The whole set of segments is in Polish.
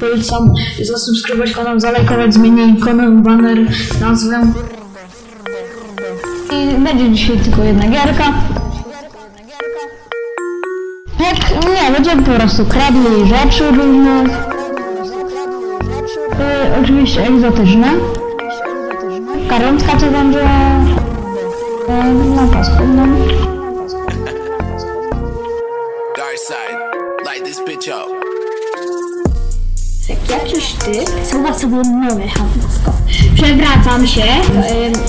Polecam zasubskrybować kanał, zalajkować, zmienię ikonę, banner, nazwę. I będzie dzisiaj tylko jedna gierka. Jak nie, będziemy po prostu kradli rzeczy różne. Y, oczywiście egzotyczne. Karątka to będzie y, na pasku, no. Dark side, light this bitch up. Jak jakiś typ wysuwa sobie nogę hamsko. Przewracam się,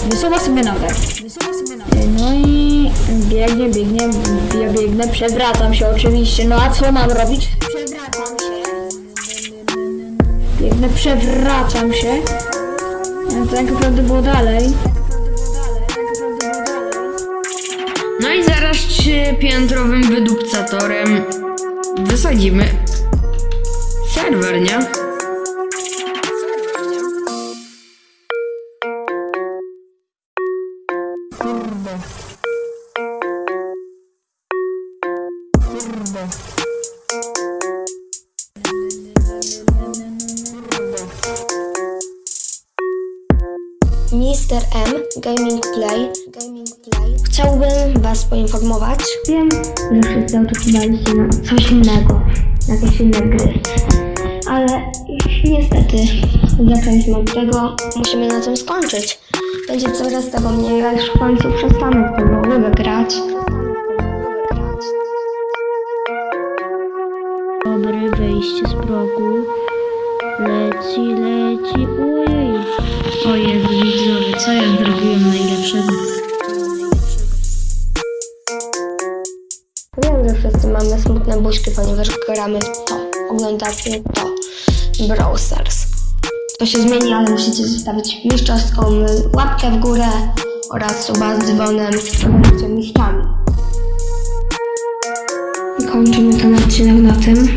wysuwa sobie nogę. Wysuwa sobie nogę. No i biegnie, biegnie, ja biegnę, przewracam się oczywiście. No a co mam robić? Przewracam się. Biegnę, przewracam się. No to tak naprawdę było dalej. No i zaraz trzypiętrowym wydupcatorem wysadzimy serwer, nie? Mr. M Gaming Play. Gaming Play. Chciałbym Was poinformować. Wiem, że wszyscy oczekiwaliście na coś innego, na jakieś inne gry. Ale niestety zaczęliśmy od tego, musimy na tym skończyć. Będzie coraz tego mniej, a już w końcu przestanę w tego lubię grać. Dobre wejście z progu. Leci, leci, ojej. O Jezu, widzowie, co ja zrobiłem najlepszego? Wiem, że wszyscy mamy smutne buźki, ponieważ gramy w to, oglądacie to. Brawl Stars. To się zmieni, ale musicie zostawić mistrzowską łapkę w górę oraz suba z dzwonem, to będziecie mistrzami. Kończymy ten odcinek na tym.